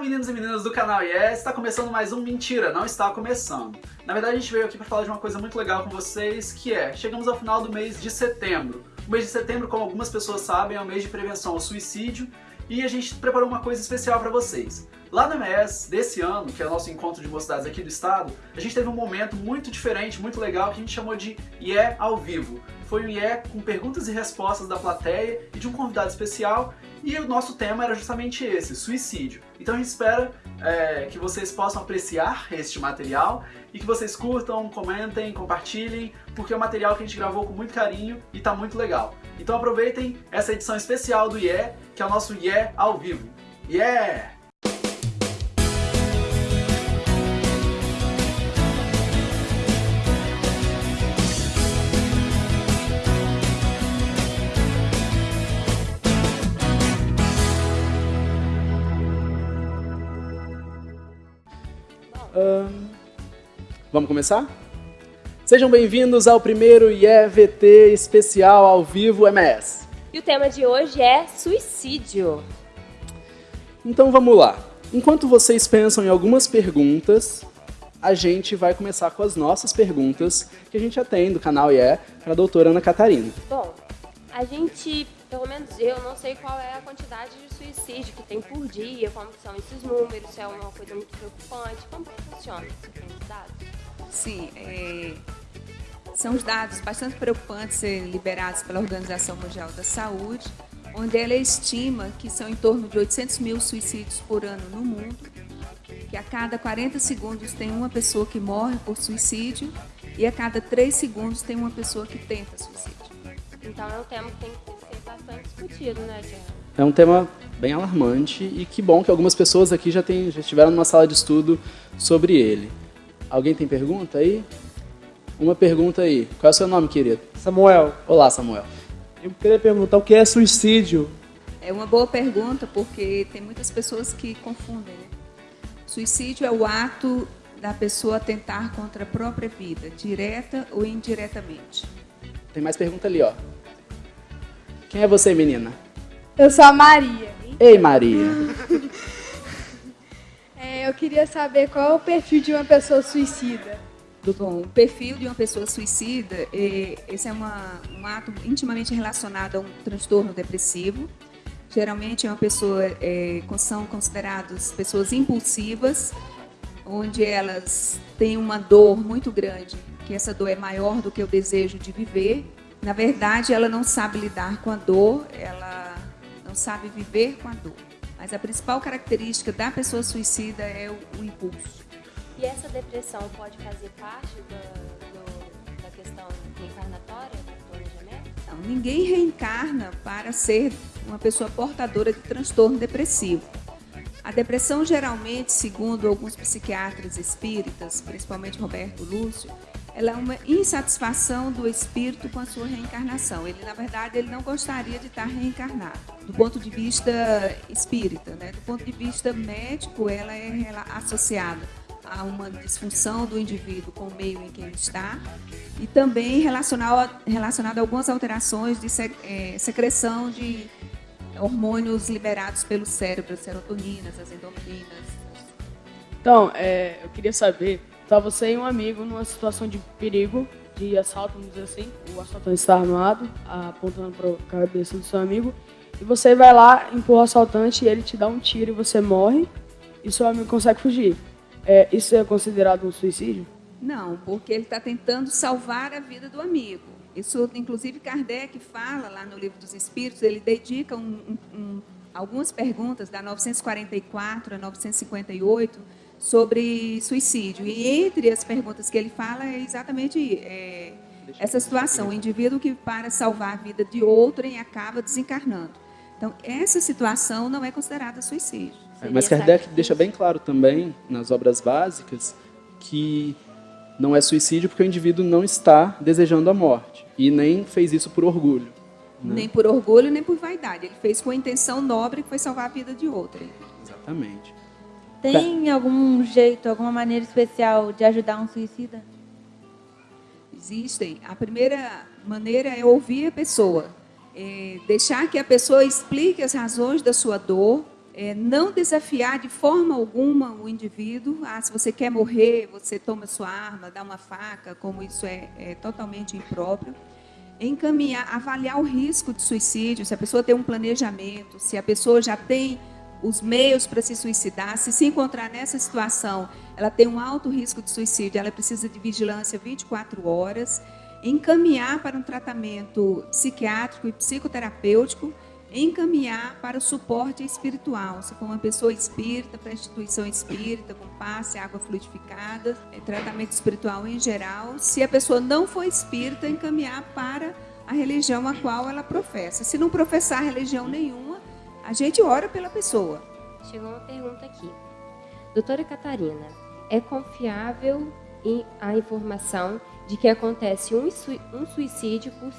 meninos e meninas do canal Yes, está começando mais um Mentira, não está começando. Na verdade a gente veio aqui para falar de uma coisa muito legal com vocês, que é, chegamos ao final do mês de setembro. O mês de setembro, como algumas pessoas sabem, é o mês de prevenção ao suicídio, e a gente preparou uma coisa especial para vocês. Lá no MES desse ano, que é o nosso encontro de mocidades aqui do estado, a gente teve um momento muito diferente, muito legal, que a gente chamou de IE ao vivo. Foi um IE com perguntas e respostas da plateia e de um convidado especial, e o nosso tema era justamente esse, suicídio. Então a gente espera é, que vocês possam apreciar este material e que vocês curtam, comentem, compartilhem, porque é um material que a gente gravou com muito carinho e tá muito legal. Então aproveitem essa edição especial do IE, que é o nosso IE ao vivo. Yeah! Vamos começar? Sejam bem-vindos ao primeiro IEVT especial ao vivo MS. E o tema de hoje é suicídio. Então vamos lá. Enquanto vocês pensam em algumas perguntas, a gente vai começar com as nossas perguntas que a gente já tem do canal IE para a doutora Ana Catarina. Bom, a gente pelo menos eu não sei qual é a quantidade de suicídio que tem por dia, como são esses números, se é uma coisa muito preocupante, como que funciona? Você tem dados? Sim, é, são os dados bastante preocupantes liberados pela Organização Mundial da Saúde, onde ela estima que são em torno de 800 mil suicídios por ano no mundo, que a cada 40 segundos tem uma pessoa que morre por suicídio e a cada 3 segundos tem uma pessoa que tenta suicídio. Então é um tema que tem que bastante discutido, né, Tiago? É um tema bem alarmante e que bom que algumas pessoas aqui já, tem, já estiveram numa sala de estudo sobre ele. Alguém tem pergunta aí? Uma pergunta aí. Qual é o seu nome, querido? Samuel. Olá, Samuel. Eu queria perguntar o que é suicídio? É uma boa pergunta, porque tem muitas pessoas que confundem. Né? Suicídio é o ato da pessoa tentar contra a própria vida, direta ou indiretamente. Tem mais pergunta ali, ó. Quem é você, menina? Eu sou a Maria. Ei, Maria. Eu queria saber qual é o perfil de uma pessoa suicida. Bom, o perfil de uma pessoa suicida, é, esse é uma, um ato intimamente relacionado a um transtorno depressivo. Geralmente é uma pessoa, é, são consideradas pessoas impulsivas, onde elas têm uma dor muito grande, que essa dor é maior do que o desejo de viver, na verdade, ela não sabe lidar com a dor, ela não sabe viver com a dor. Mas a principal característica da pessoa suicida é o, o impulso. E essa depressão pode fazer parte do, do, da questão reencarnatória do planejamento? Não, ninguém reencarna para ser uma pessoa portadora de transtorno depressivo. A depressão, geralmente, segundo alguns psiquiatras espíritas, principalmente Roberto Lúcio, ela é uma insatisfação do espírito com a sua reencarnação. Ele, na verdade, ele não gostaria de estar reencarnado. Do ponto de vista espírita, né? do ponto de vista médico, ela é associada a uma disfunção do indivíduo com o meio em que ele está e também relacionada relacionado a algumas alterações de é, secreção de hormônios liberados pelo cérebro, as serotoninas, as endorfinas. Então, é, eu queria saber Tá você e um amigo numa situação de perigo, de assalto, vamos dizer assim. O assaltante está armado, apontando para a cabeça do seu amigo. E você vai lá, empurra o assaltante e ele te dá um tiro e você morre. E seu amigo consegue fugir. É, isso é considerado um suicídio? Não, porque ele está tentando salvar a vida do amigo. Isso, inclusive, Kardec fala lá no Livro dos Espíritos, ele dedica um, um, um, algumas perguntas, da 944 a 958, sobre suicídio. E entre as perguntas que ele fala é exatamente é, essa situação, o indivíduo que para salvar a vida de outrem acaba desencarnando. Então, essa situação não é considerada suicídio. É, mas Kardec deixa bem claro também, nas obras básicas, que não é suicídio porque o indivíduo não está desejando a morte e nem fez isso por orgulho. Né? Nem por orgulho, nem por vaidade. Ele fez com a intenção nobre que foi salvar a vida de outrem. Exatamente. Tem algum jeito, alguma maneira especial de ajudar um suicida? Existem. A primeira maneira é ouvir a pessoa, é deixar que a pessoa explique as razões da sua dor, é, não desafiar de forma alguma o indivíduo. Ah, se você quer morrer, você toma sua arma, dá uma faca, como isso é, é totalmente impróprio. Encaminhar, avaliar o risco de suicídio, se a pessoa tem um planejamento, se a pessoa já tem os meios para se suicidar, se se encontrar nessa situação, ela tem um alto risco de suicídio, ela precisa de vigilância 24 horas, encaminhar para um tratamento psiquiátrico e psicoterapêutico encaminhar para o suporte espiritual. Se for uma pessoa espírita, para a instituição espírita, com passe, água fluidificada, é, tratamento espiritual em geral. Se a pessoa não for espírita, encaminhar para a religião a qual ela professa. Se não professar religião nenhuma, a gente ora pela pessoa. Chegou uma pergunta aqui. Doutora Catarina, é confiável a informação de que acontece um suicídio por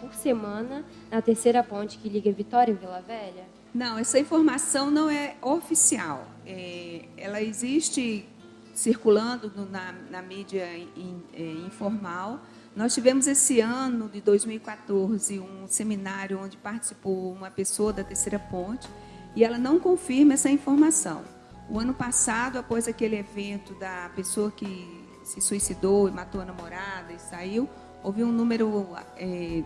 por semana na terceira ponte que liga Vitória e Vila Velha? Não, essa informação não é oficial. É, ela existe circulando na, na, mídia in, é, informal. Nós tivemos esse ano de 2014 um seminário onde participou uma pessoa da Terceira Ponte e ela não confirma essa informação. O ano passado, após aquele evento da pessoa que se suicidou e matou a namorada e saiu, houve um número é,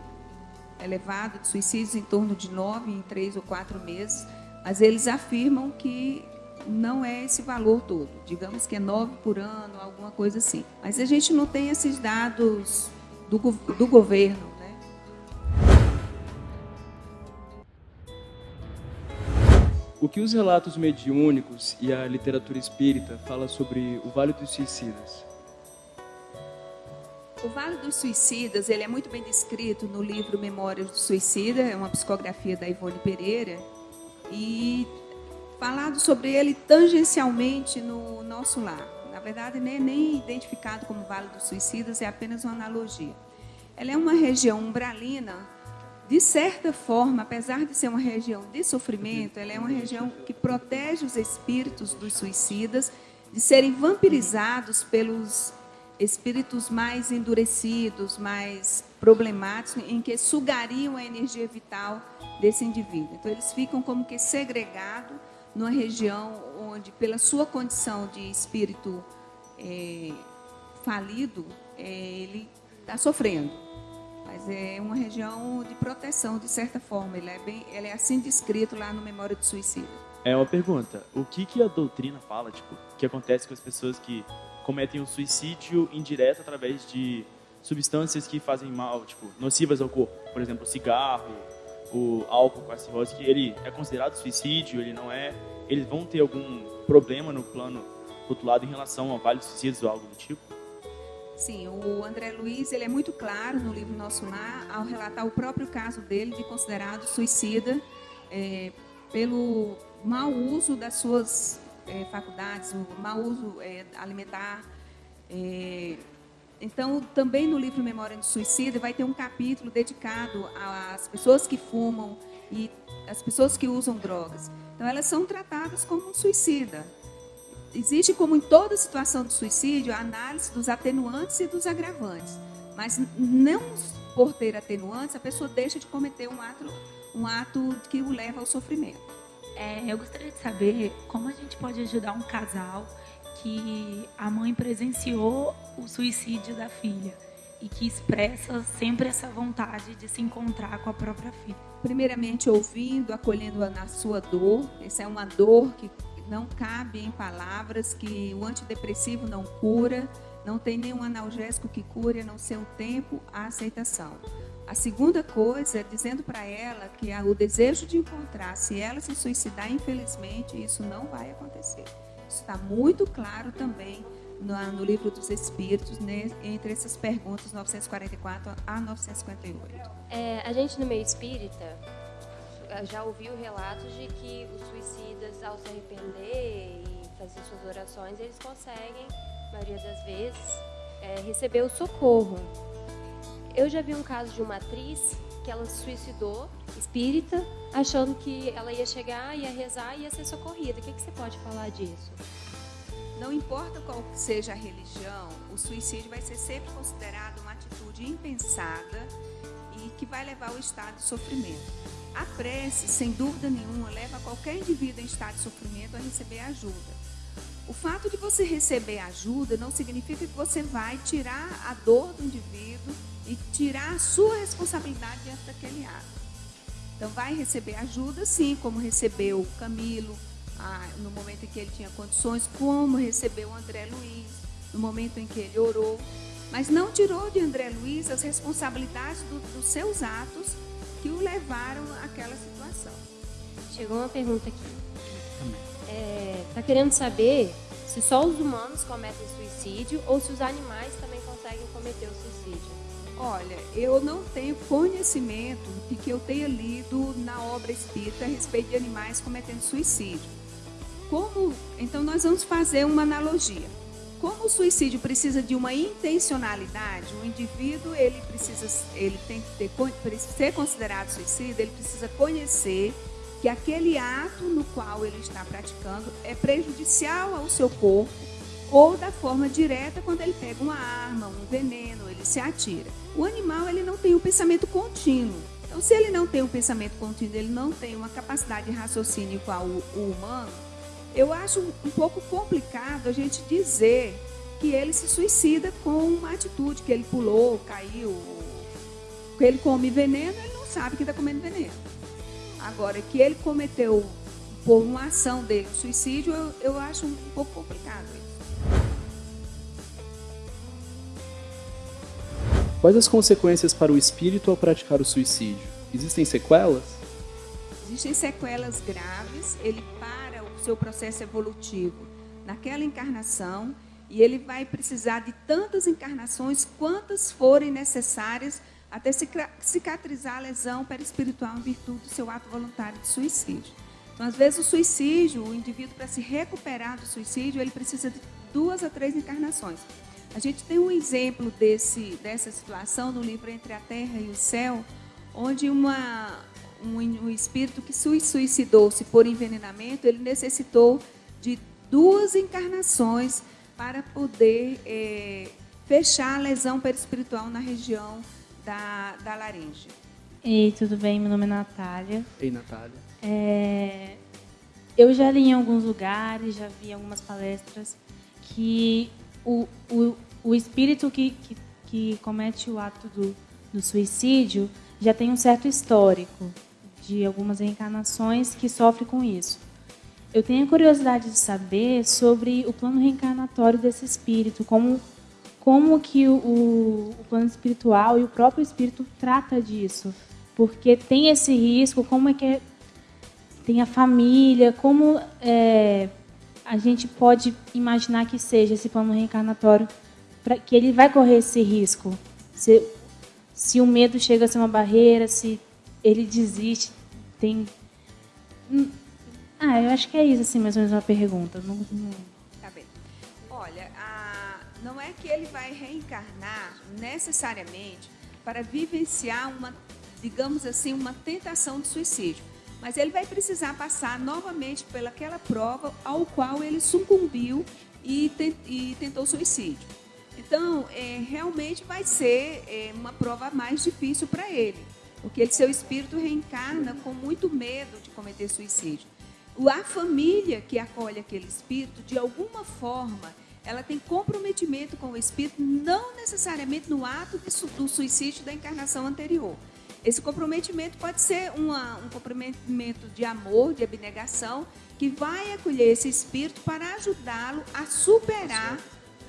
elevado de suicídios, em torno de nove em três ou quatro meses, mas eles afirmam que não é esse valor todo. Digamos que é nove por ano, alguma coisa assim. Mas a gente não tem esses dados do, do governo. Né? O que os relatos mediúnicos e a literatura espírita fala sobre o Vale dos Suicidas? O Vale dos Suicidas ele é muito bem descrito no livro Memórias do Suicida, é uma psicografia da Ivone Pereira, e falado sobre ele tangencialmente no nosso lar. Na verdade, nem, nem identificado como Vale dos Suicidas, é apenas uma analogia. Ela é uma região umbralina, de certa forma, apesar de ser uma região de sofrimento, ela é uma região que protege os espíritos dos suicidas de serem vampirizados pelos espíritos mais endurecidos, mais problemáticos, em que sugariam a energia vital desse indivíduo. Então, eles ficam como que segregados numa região onde, pela sua condição de espírito é, falido, é, ele está sofrendo. Mas é uma região de proteção, de certa forma. Ele é, bem, ele é assim descrito lá no Memória de Suicídio. É uma pergunta. O que, que a doutrina fala, tipo, que acontece com as pessoas que cometem o suicídio indireto através de substâncias que fazem mal, tipo, nocivas ao corpo. Por exemplo, cigarro, o álcool com a cirrose, que ele é considerado suicídio, ele não é. Eles vão ter algum problema no plano rotulado em relação a vários suicídios ou algo do tipo? Sim, o André Luiz ele é muito claro no livro Nosso Lar ao relatar o próprio caso dele de considerado suicida é, pelo mau uso das suas é, faculdades, o mau uso é, alimentar. Então, também no livro Memória de Suicida vai ter um capítulo dedicado às pessoas que fumam e às pessoas que usam drogas. Então, elas são tratadas como um suicida. Existe, como em toda situação de suicídio, a análise dos atenuantes e dos agravantes. Mas não por ter atenuantes, a pessoa deixa de cometer um ato, um ato que o leva ao sofrimento. É, eu gostaria de saber como a gente pode ajudar um casal que a mãe presenciou o suicídio da filha e que expressa sempre essa vontade de se encontrar com a própria filha. Primeiramente, ouvindo, acolhendo-a na sua dor. Essa é uma dor que não cabe em palavras, que o antidepressivo não cura, não tem nenhum analgésico que cure, a não ser o tempo, a aceitação. A segunda coisa é dizendo para ela que o desejo de encontrar, se ela se suicidar, infelizmente, isso não vai acontecer. Está muito claro também no, no livro dos Espíritos, né, entre essas perguntas 944 a 958. É, a gente no meio espírita já ouviu relatos de que os suicidas, ao se arrepender e fazer suas orações, eles conseguem, a maioria das vezes, é, receber o socorro. Eu já vi um caso de uma atriz que ela se suicidou, espírita, achando que ela ia chegar, ia rezar e ia ser socorrida. O que, que você pode falar disso? Não importa qual seja a religião, o suicídio vai ser sempre considerado uma atitude impensada e que vai levar ao estado de sofrimento. A prece, sem dúvida nenhuma, leva qualquer indivíduo em estado de sofrimento a receber ajuda. O fato de você receber ajuda não significa que você vai tirar a dor do indivíduo e tirar a sua responsabilidade diante daquele ato. Então, vai receber ajuda, sim, como recebeu Camilo, ah, no momento em que ele tinha condições, como recebeu o André Luiz, no momento em que ele orou, mas não tirou de André Luiz as responsabilidades do, dos seus atos que o levaram àquela situação. Chegou uma pergunta aqui. É, tá querendo saber se só os humanos cometem suicídio ou se os animais também conseguem cometer o suicídio. Olha, eu não tenho conhecimento de que eu tenha lido na obra espírita a respeito de animais cometendo suicídio. Como, então nós vamos fazer uma analogia. Como o suicídio precisa de uma intencionalidade, o indivíduo ele precisa, ele tem que ter, ser considerado suicida, ele precisa conhecer que aquele ato no qual ele está praticando é prejudicial ao seu corpo ou da forma direta quando ele pega uma arma, um veneno, ele se atira. O animal ele não tem um pensamento contínuo. Então, se ele não tem um pensamento contínuo, ele não tem uma capacidade de raciocínio igual o, humano, eu acho um pouco complicado a gente dizer que ele se suicida com uma atitude que ele pulou, caiu, que ele come veneno, ele não sabe que está comendo veneno. Agora, que ele cometeu por uma ação dele um suicídio, eu, eu acho um pouco complicado Quais as consequências para o espírito ao praticar o suicídio? Existem sequelas? Existem sequelas graves, ele para o seu processo evolutivo naquela encarnação e ele vai precisar de tantas encarnações quantas forem necessárias até cicatrizar a lesão perispiritual em virtude do seu ato voluntário de suicídio. Então, às vezes, o suicídio, o indivíduo, para se recuperar do suicídio, ele precisa de duas a três encarnações. A gente tem um exemplo desse, dessa situação no livro Entre a Terra e o Céu, onde uma, um, um espírito que suicidou-se por envenenamento, ele necessitou de duas encarnações para poder é, fechar a lesão perispiritual na região da, da laringe. Ei, tudo bem? Meu nome é Natália. Ei, Natália. É, eu já li em alguns lugares, já vi algumas palestras que o, o, o espírito que, que, que comete o ato do, do suicídio já tem um certo histórico de algumas reencarnações que sofre com isso. Eu tenho a curiosidade de saber sobre o plano reencarnatório desse espírito, como como que o, o, plano espiritual e o próprio espírito trata disso. Porque tem esse risco, como é que é, tem a família, como é, a gente pode imaginar que seja esse plano reencarnatório, para que ele vai correr esse risco. Se, se o medo chega a ser uma barreira, se ele desiste, tem... Hum, ah, eu acho que é isso, assim, mais ou menos uma pergunta. Não, não... Tá bem. Olha, não é que ele vai reencarnar necessariamente para vivenciar uma, digamos assim, uma tentação de suicídio. Mas ele vai precisar passar novamente pelaquela prova ao qual ele sucumbiu e, e tentou suicídio. Então, é, realmente vai ser é, uma prova mais difícil para ele, porque ele, seu espírito reencarna com muito medo de cometer suicídio. A família que acolhe aquele espírito, de alguma forma, ela tem comprometimento com o espírito, não necessariamente no ato do suicídio da encarnação anterior. Esse comprometimento pode ser uma, um comprometimento de amor, de abnegação, que vai acolher esse espírito para ajudá-lo a superar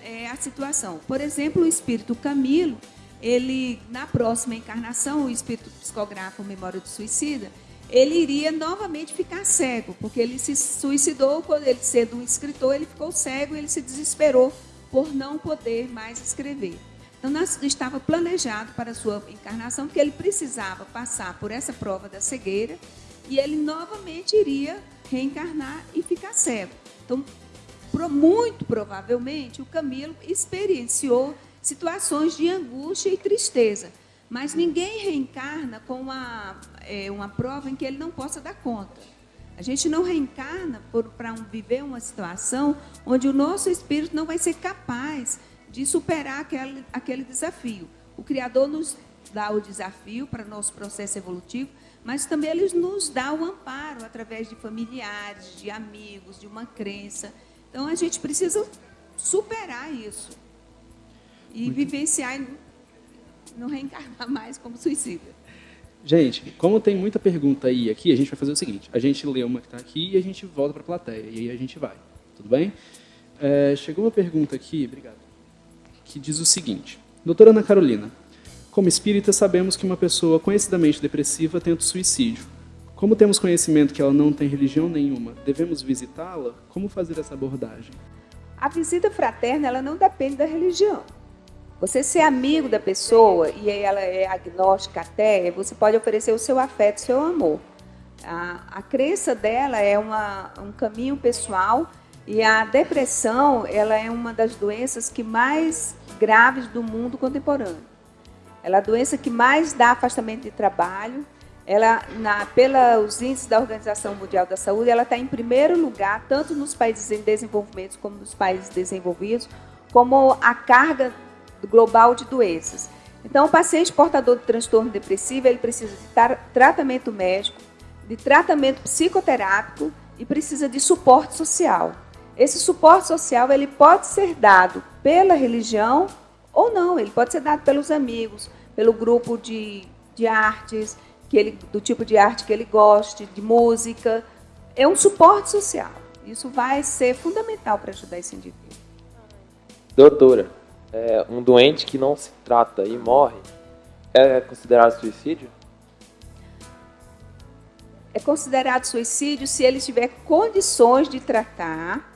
é, a situação. Por exemplo, o espírito Camilo, ele na próxima encarnação, o espírito psicógrafo Memória do Suicida, ele iria novamente ficar cego, porque ele se suicidou quando ele sendo um escritor, ele ficou cego e ele se desesperou por não poder mais escrever. Então, estava planejado para a sua encarnação que ele precisava passar por essa prova da cegueira e ele novamente iria reencarnar e ficar cego. Então, muito provavelmente, o Camilo experienciou situações de angústia e tristeza, mas ninguém reencarna com uma, é, uma prova em que ele não possa dar conta. A gente não reencarna para um, viver uma situação onde o nosso espírito não vai ser capaz de superar aquele, aquele desafio. O Criador nos dá o desafio para nosso processo evolutivo, mas também ele nos dá o amparo através de familiares, de amigos, de uma crença. Então a gente precisa superar isso e Muito. vivenciar e não reencarnar mais como suicida. Gente, como tem muita pergunta aí aqui, a gente vai fazer o seguinte: a gente lê uma que está aqui e a gente volta para a plateia e aí a gente vai. Tudo bem? É, chegou uma pergunta aqui, obrigado, que diz o seguinte: Doutora Ana Carolina, como espírita, sabemos que uma pessoa conhecidamente depressiva tenta suicídio. Como temos conhecimento que ela não tem religião nenhuma, devemos visitá-la? Como fazer essa abordagem? A visita fraterna ela não depende da religião. Você ser amigo da pessoa e ela é agnóstica até, você pode oferecer o seu afeto, o seu amor. A, a crença dela é uma, um caminho pessoal e a depressão ela é uma das doenças que mais graves do mundo contemporâneo. Ela é a doença que mais dá afastamento de trabalho. Ela, na, pelos índices da Organização Mundial da Saúde, ela está em primeiro lugar, tanto nos países em desenvolvimento como nos países desenvolvidos, como a carga global de doenças. Então, o paciente portador de transtorno depressivo, ele precisa de tratamento médico, de tratamento psicoterápico e precisa de suporte social. Esse suporte social ele pode ser dado pela religião ou não, ele pode ser dado pelos amigos, pelo grupo de, de artes, que ele, do tipo de arte que ele goste, de música. É um suporte social. Isso vai ser fundamental para ajudar esse indivíduo. Doutora, é, um doente que não se trata e morre é considerado suicídio? É considerado suicídio se ele tiver condições de tratar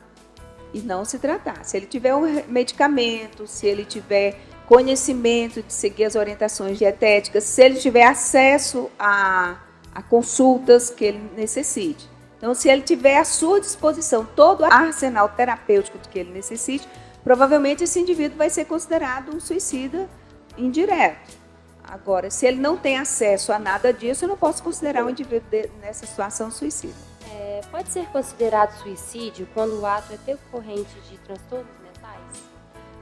e não se tratar. Se ele tiver um medicamento, se ele tiver conhecimento de seguir as orientações dietéticas, se ele tiver acesso a, a consultas que ele necessite. Então, se ele tiver à sua disposição todo o arsenal terapêutico que ele necessite, provavelmente esse indivíduo vai ser considerado um suicida indireto. Agora, se ele não tem acesso a nada disso, eu não posso considerar um indivíduo nessa situação suicida. Pode ser considerado suicídio quando o ato é decorrente de transtornos mentais?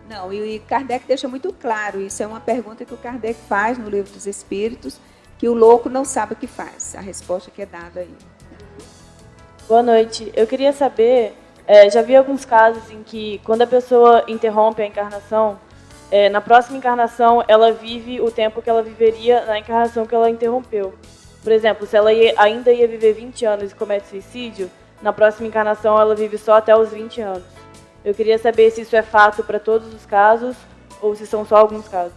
Não, e Kardec deixa muito claro, isso é uma pergunta que o Kardec faz no Livro dos Espíritos, que o louco não sabe o que faz. A resposta que é dada aí. Boa noite. Eu queria saber, é, já vi alguns casos em que quando a pessoa interrompe a encarnação, é, na próxima encarnação ela vive o tempo que ela viveria na encarnação que ela interrompeu. Por exemplo, se ela ia, ainda ia viver 20 anos e comete suicídio, na próxima encarnação ela vive só até os 20 anos. Eu queria saber se isso é fato para todos os casos ou se são só alguns casos.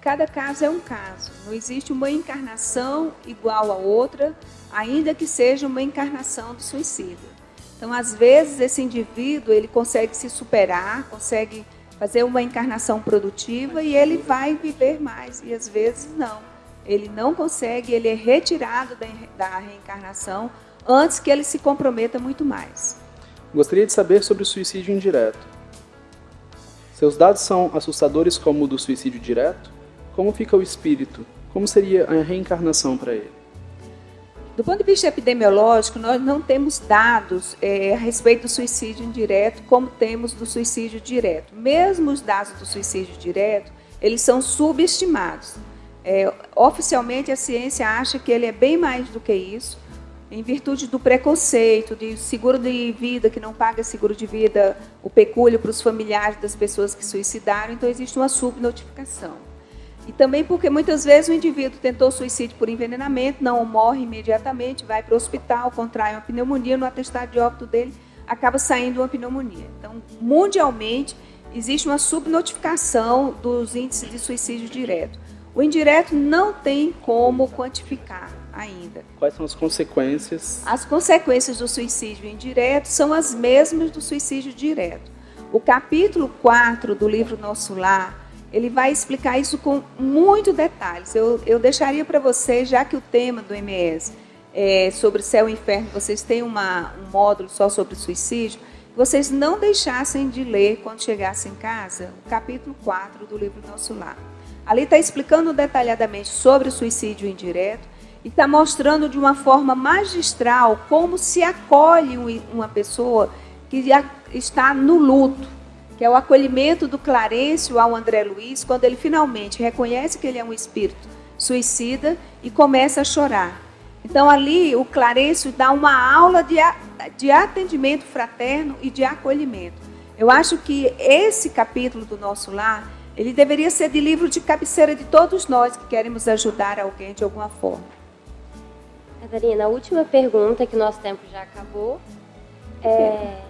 Cada caso é um caso. Não existe uma encarnação igual a outra, ainda que seja uma encarnação do suicídio. Então, às vezes, esse indivíduo ele consegue se superar, consegue fazer uma encarnação produtiva e ele vai viver mais, e às vezes não ele não consegue, ele é retirado da, reencarnação antes que ele se comprometa muito mais. Gostaria de saber sobre o suicídio indireto. Seus dados são assustadores como o do suicídio direto? Como fica o espírito? Como seria a reencarnação para ele? Do ponto de vista epidemiológico, nós não temos dados é, a respeito do suicídio indireto como temos do suicídio direto. Mesmo os dados do suicídio direto, eles são subestimados. É, oficialmente, a ciência acha que ele é bem mais do que isso, em virtude do preconceito, de seguro de vida que não paga seguro de vida, o pecúlio para os familiares das pessoas que suicidaram, então existe uma subnotificação. E também porque muitas vezes o indivíduo tentou suicídio por envenenamento, não morre imediatamente, vai para o hospital, contrai uma pneumonia, no atestado de óbito dele acaba saindo uma pneumonia. Então, mundialmente, existe uma subnotificação dos índices de suicídio direto. O indireto não tem como quantificar ainda. Quais são as consequências? As consequências do suicídio indireto são as mesmas do suicídio direto. O capítulo 4 do livro Nosso Lar, ele vai explicar isso com muito detalhes. Eu, eu deixaria para vocês, já que o tema do MS é sobre céu e inferno, vocês têm uma, um módulo só sobre suicídio, vocês não deixassem de ler, quando chegassem em casa, o capítulo 4 do livro Nosso Lar. Ali está explicando detalhadamente sobre o suicídio indireto e está mostrando de uma forma magistral como se acolhe uma pessoa que está no luto, que é o acolhimento do Clarencio ao André Luiz, quando ele finalmente reconhece que ele é um espírito suicida e começa a chorar. Então ali o Clarencio dá uma aula de, de atendimento fraterno e de acolhimento. Eu acho que esse capítulo do nosso lar, ele deveria ser de livro de cabeceira de todos nós que queremos ajudar alguém de alguma forma. Catarina, a última pergunta, que nosso tempo já acabou. É,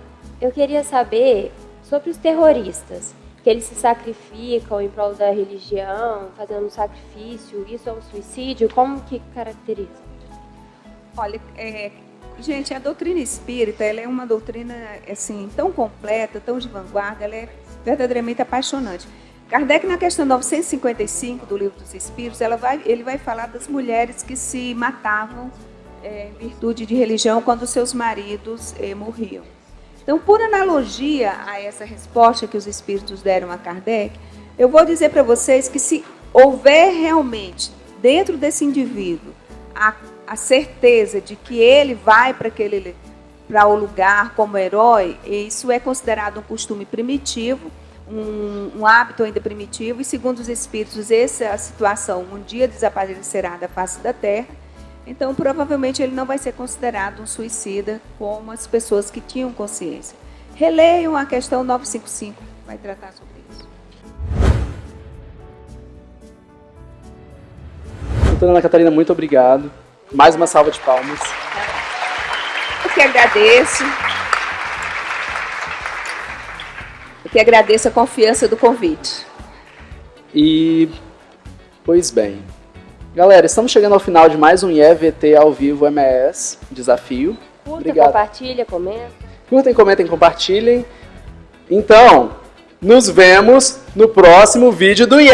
eu queria saber sobre os terroristas, que eles se sacrificam em prol da religião, fazendo um sacrifício, isso é um suicídio, como que caracteriza? Olha, é, gente, a doutrina espírita, ela é uma doutrina assim tão completa, tão de vanguarda, ela é verdadeiramente apaixonante. Kardec, na questão 955 do Livro dos Espíritos, vai, ele vai falar das mulheres que se matavam é, em virtude de religião quando seus maridos é, morriam. Então, por analogia a essa resposta que os Espíritos deram a Kardec, eu vou dizer para vocês que se houver realmente dentro desse indivíduo a, a certeza de que ele vai para aquele para o lugar como herói, isso é considerado um costume primitivo um, um, hábito ainda primitivo, e segundo os espíritos, essa situação um dia desaparecerá da face da terra, então provavelmente ele não vai ser considerado um suicida como as pessoas que tinham consciência. Releiam a questão 955, vai tratar sobre isso. Doutora Ana Catarina, muito obrigado. Mais uma salva de palmas. Eu que agradeço. Que agradeço a confiança do convite. E, pois bem, galera, estamos chegando ao final de mais um IEVT ao vivo MS Desafio. Curta, Obrigado. compartilha, comenta. Curtem, comentem, compartilhem. Então, nos vemos no próximo vídeo do IE.